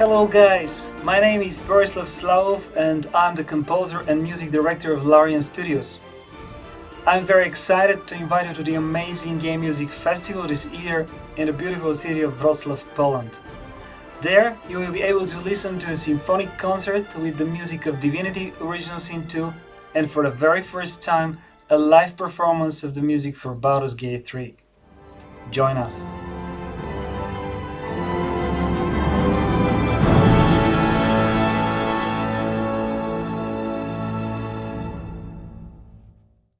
Hello guys, my name is Borislav Slavov and I'm the composer and music director of Larian Studios. I'm very excited to invite you to the amazing Game Music Festival this year in the beautiful city of Wrocław, Poland. There, you will be able to listen to a symphonic concert with the music of Divinity Original Sin 2 and for the very first time, a live performance of the music for Baldur's Gate 3. Join us!